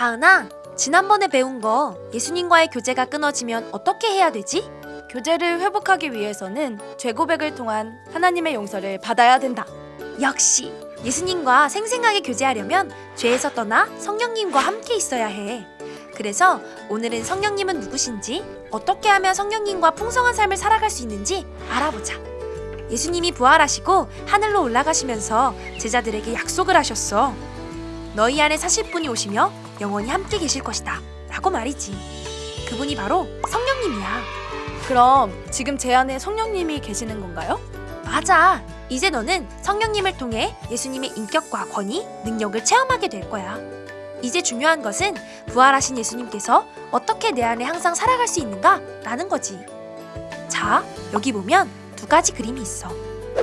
다은아, 지난번에 배운 거 예수님과의 교제가 끊어지면 어떻게 해야 되지? 교제를 회복하기 위해서는 죄 고백을 통한 하나님의 용서를 받아야 된다. 역시 예수님과 생생하게 교제하려면 죄에서 떠나 성령님과 함께 있어야 해. 그래서 오늘은 성령님은 누구신지, 어떻게 하면 성령님과 풍성한 삶을 살아갈 수 있는지 알아보자. 예수님이 부활하시고 하늘로 올라가시면서 제자들에게 약속을 하셨어. 너희 안에 사실 분이 오시며 영원히 함께 계실 것이다. 라고 말이지. 그분이 바로 성령님이야. 그럼 지금 제 안에 성령님이 계시는 건가요? 맞아. 이제 너는 성령님을 통해 예수님의 인격과 권위, 능력을 체험하게 될 거야. 이제 중요한 것은 부활하신 예수님께서 어떻게 내 안에 항상 살아갈 수 있는가? 라는 거지. 자, 여기 보면 두 가지 그림이 있어.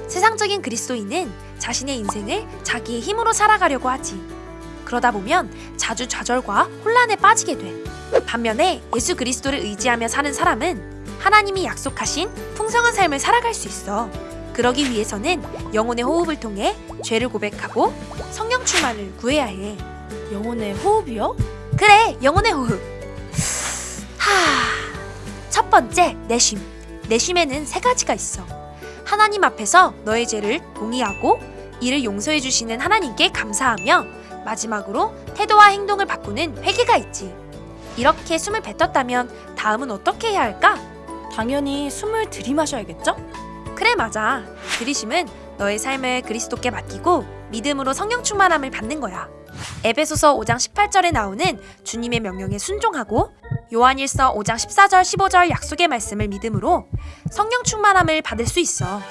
세상적인 그리스도인은 자신의 인생을 자기의 힘으로 살아가려고 하지. 그러다 보면 자주 좌절과 혼란에 빠지게 돼. 반면에 예수 그리스도를 의지하며 사는 사람은 하나님이 약속하신 풍성한 삶을 살아갈 수 있어. 그러기 위해서는 영혼의 호흡을 통해 죄를 고백하고 성령 충만을 구해야 해. 영혼의 호흡이요? 그래, 영혼의 호흡. 하. 첫 번째, 내쉼. 내쉼에는 세 가지가 있어. 하나님 앞에서 너의 죄를 동의하고 이를 용서해 주시는 하나님께 감사하며 마지막으로 태도와 행동을 바꾸는 회개가 있지. 이렇게 숨을 뱉었다면 다음은 어떻게 해야 할까? 당연히 숨을 들이마셔야겠죠? 그래 맞아. 들이심은 너의 삶을 그리스도께 맡기고 믿음으로 성령 충만함을 받는 거야. 에베소서 5장 18절에 나오는 주님의 명령에 순종하고 요한일서 5장 14절 15절 약속의 말씀을 믿음으로 성령 충만함을 받을 수 있어.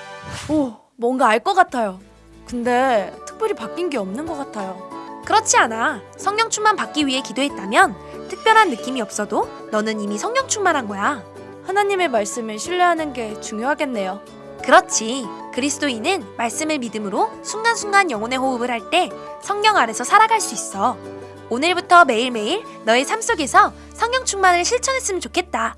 오, 뭔가 알 것 같아요. 근데 특별히 바뀐 게 없는 것 같아요. 그렇지 않아. 성령 충만 받기 위해 기도했다면 특별한 느낌이 없어도 너는 이미 성령 충만한 거야. 하나님의 말씀을 신뢰하는 게 중요하겠네요. 그렇지. 그리스도인은 말씀을 믿음으로 순간순간 영혼의 호흡을 할 때 성령 아래서 살아갈 수 있어. 오늘부터 매일매일 너의 삶 속에서 성령 충만을 실천했으면 좋겠다.